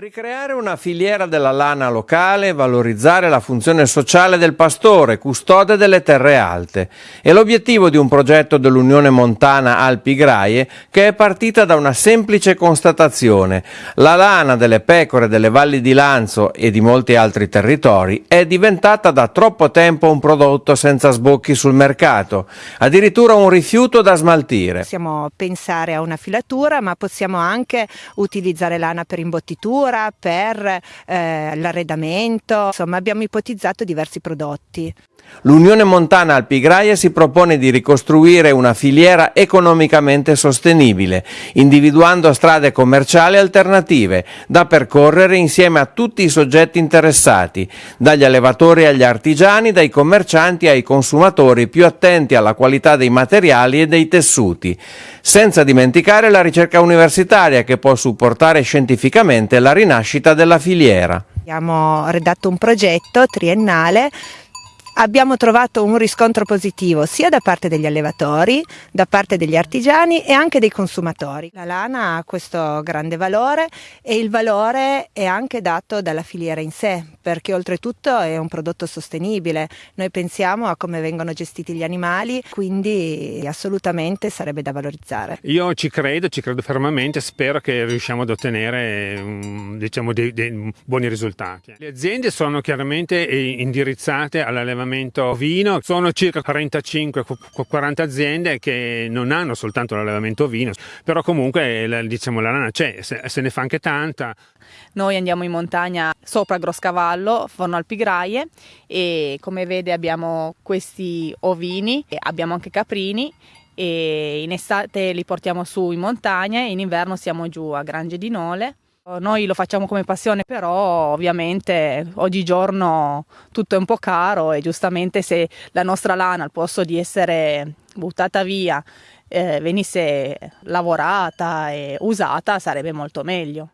Ricreare una filiera della lana locale valorizzare la funzione sociale del pastore, custode delle terre alte. È l'obiettivo di un progetto dell'Unione Montana Alpi Graie che è partita da una semplice constatazione. La lana delle pecore delle valli di Lanzo e di molti altri territori è diventata da troppo tempo un prodotto senza sbocchi sul mercato, addirittura un rifiuto da smaltire. Possiamo pensare a una filatura ma possiamo anche utilizzare lana per imbottitura per eh, l'arredamento, insomma abbiamo ipotizzato diversi prodotti. L'Unione Montana Alpigraia si propone di ricostruire una filiera economicamente sostenibile, individuando strade commerciali alternative da percorrere insieme a tutti i soggetti interessati, dagli allevatori agli artigiani, dai commercianti ai consumatori più attenti alla qualità dei materiali e dei tessuti, senza dimenticare la ricerca universitaria che può supportare scientificamente la rinascita della filiera. Abbiamo redatto un progetto triennale abbiamo trovato un riscontro positivo sia da parte degli allevatori, da parte degli artigiani e anche dei consumatori. La lana ha questo grande valore e il valore è anche dato dalla filiera in sé, perché oltretutto è un prodotto sostenibile. Noi pensiamo a come vengono gestiti gli animali, quindi assolutamente sarebbe da valorizzare. Io ci credo, ci credo fermamente, spero che riusciamo ad ottenere diciamo, dei, dei buoni risultati. Le aziende sono chiaramente indirizzate all'allevamento allevamento ovino, sono circa 35-40 aziende che non hanno soltanto l'allevamento ovino, però comunque diciamo, la lana c'è, se, se ne fa anche tanta. Noi andiamo in montagna sopra Groscavallo, Forno Alpigraie e come vede abbiamo questi ovini, abbiamo anche caprini e in estate li portiamo su in montagna e in inverno siamo giù a Grange di Nole noi lo facciamo come passione, però ovviamente oggigiorno tutto è un po' caro e giustamente se la nostra lana al posto di essere buttata via eh, venisse lavorata e usata sarebbe molto meglio.